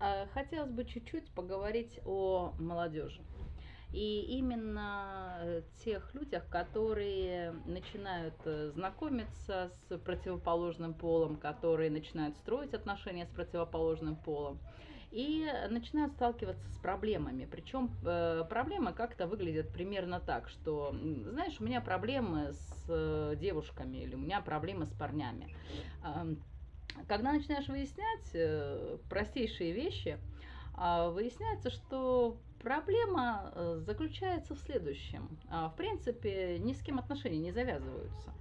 А, хотелось бы чуть-чуть поговорить о молодежи. И именно э, тех людях, которые начинают э, знакомиться с противоположным полом, которые начинают строить отношения с противоположным полом и начинают сталкиваться с проблемами. Причем э, проблемы как-то выглядят примерно так, что, знаешь, у меня проблемы с девушками или у меня проблемы с парнями когда начинаешь выяснять э, простейшие вещи, э, выясняется, что проблема э, заключается в следующем. Э, в принципе, ни с кем отношения не завязываются.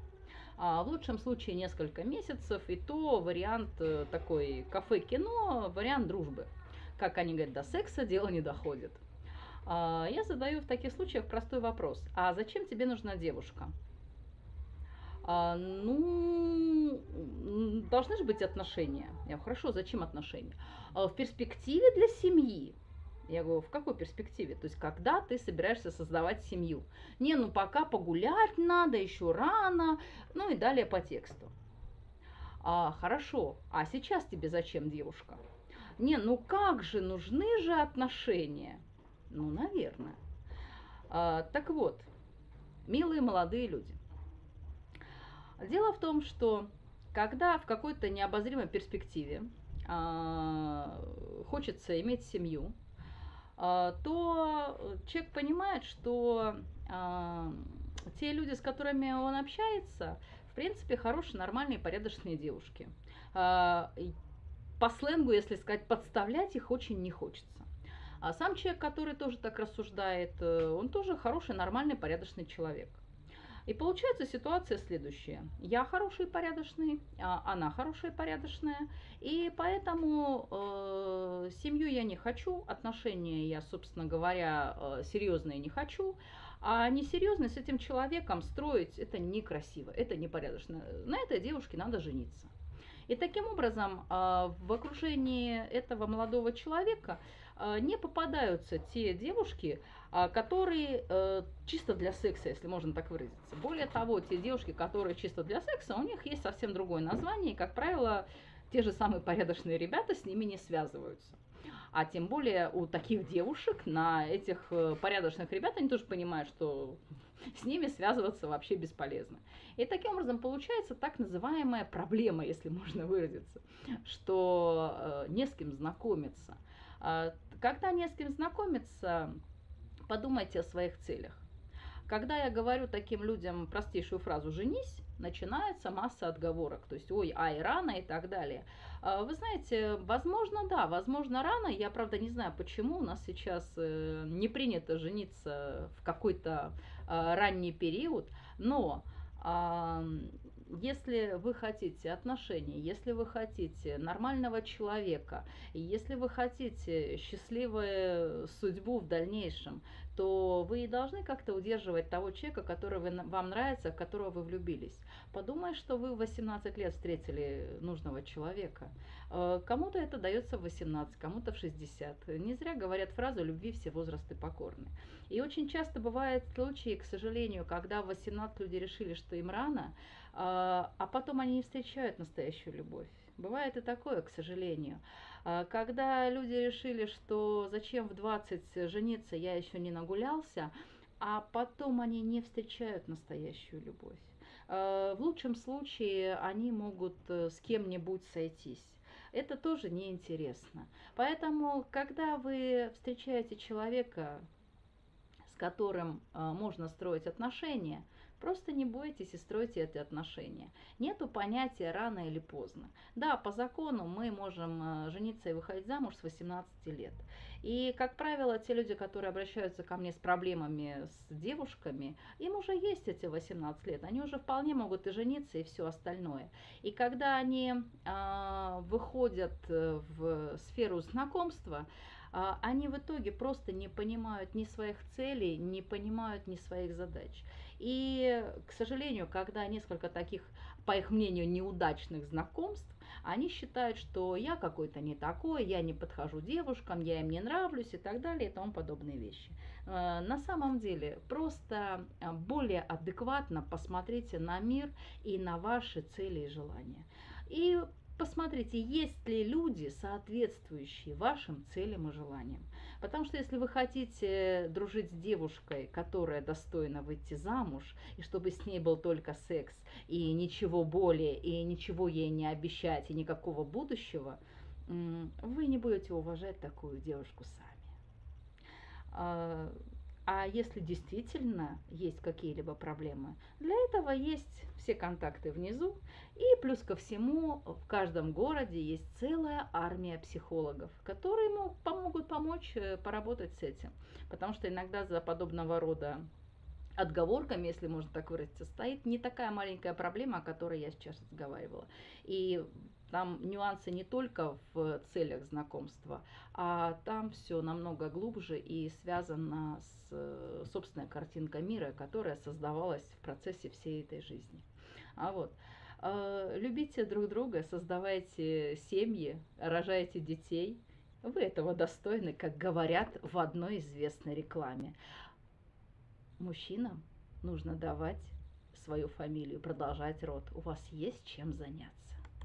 А в лучшем случае несколько месяцев, и то вариант э, такой кафе-кино, вариант дружбы. Как они говорят, до секса дело не доходит. А, я задаю в таких случаях простой вопрос. А зачем тебе нужна девушка? А, ну, должны же быть отношения. Я говорю, хорошо, зачем отношения? А, в перспективе для семьи. Я говорю, в какой перспективе? То есть, когда ты собираешься создавать семью? Не, ну пока погулять надо, еще рано, ну и далее по тексту. А, хорошо, а сейчас тебе зачем девушка? Не, ну как же, нужны же отношения? Ну, наверное. А, так вот, милые молодые люди – Дело в том, что когда в какой-то необозримой перспективе э, хочется иметь семью, э, то человек понимает, что э, те люди, с которыми он общается, в принципе, хорошие, нормальные, порядочные девушки. Э, по сленгу, если сказать, подставлять их очень не хочется. А сам человек, который тоже так рассуждает, э, он тоже хороший, нормальный, порядочный человек. И получается ситуация следующая. Я хороший и порядочный, а она хорошая и порядочная. И поэтому э, семью я не хочу, отношения я, собственно говоря, э, серьезные не хочу. А несерьезно с этим человеком строить это некрасиво, это непорядочно. На этой девушке надо жениться. И таким образом а, в окружении этого молодого человека не попадаются те девушки, а, которые э, чисто для секса, если можно так выразиться. Более того, те девушки, которые чисто для секса, у них есть совсем другое название, и, как правило, те же самые порядочные ребята с ними не связываются. А тем более у таких девушек на этих э, порядочных ребят, они тоже понимают, что с ними связываться вообще бесполезно. И таким образом получается так называемая проблема, если можно выразиться, что э, не с кем знакомиться. А, когда не с кем знакомиться, подумайте о своих целях. Когда я говорю таким людям простейшую фразу «женись», начинается масса отговорок, то есть «ой, ай, рано» и так далее. А, вы знаете, возможно, да, возможно, рано, я, правда, не знаю, почему у нас сейчас э, не принято жениться в какой-то а, ранний период, но если вы хотите отношений, если вы хотите нормального человека, если вы хотите счастливую судьбу в дальнейшем, то вы должны как-то удерживать того человека, который вам нравится, в которого вы влюбились. Подумай, что вы в 18 лет встретили нужного человека. Э, кому-то это дается в 18, кому-то в 60. Не зря говорят фразу «любви все возрасты покорны». И очень часто бывают случаи, к сожалению, когда в 18 люди решили, что им рано, а, а потом они не встречают настоящую любовь. Бывает и такое, к сожалению. А, когда люди решили, что зачем в 20 жениться, я еще не нагулялся, а потом они не встречают настоящую любовь. А, в лучшем случае они могут э, с кем-нибудь сойтись. Это тоже неинтересно. Поэтому, когда вы встречаете человека, которым можно строить отношения, Просто не бойтесь и стройте эти отношения. Нету понятия рано или поздно. Да, по закону мы можем э, жениться и выходить замуж с 18 лет. И, как правило, те люди, которые обращаются ко мне с проблемами с девушками, им уже есть эти 18 лет. Они уже вполне могут и жениться, и все остальное. И когда они э, выходят в сферу знакомства, а, они в итоге просто не понимают ни своих целей, не понимают ни своих задач. И, к сожалению, когда несколько таких, по их мнению, неудачных знакомств, они считают, что я какой-то не такой, я не подхожу девушкам, я им не нравлюсь и так далее и тому подобные вещи. А, на самом деле, просто а, более адекватно посмотрите на мир и на ваши цели и желания. И посмотрите, есть ли люди, соответствующие вашим целям и желаниям. Потому что если вы хотите дружить с девушкой, которая достойна выйти замуж, и чтобы с ней был только секс, и ничего более, и ничего ей не обещать, и никакого будущего, вы не будете уважать такую девушку сами. А, если действительно есть какие-либо проблемы, для этого есть все контакты внизу. И плюс ко всему, в каждом городе есть целая армия психологов, которые могут помочь э, поработать с этим. Потому что иногда за подобного рода отговорками, если можно так выразиться, стоит не такая маленькая проблема, о которой я сейчас разговаривала. И там нюансы не только в целях знакомства, а там все намного глубже и связано с собственной картинкой мира, которая создавалась в процессе всей этой жизни. А вот э, любите друг друга, создавайте семьи, рожайте детей. Вы этого достойны, как говорят в одной известной рекламе. Мужчинам нужно давать свою фамилию, продолжать род. У вас есть чем заняться.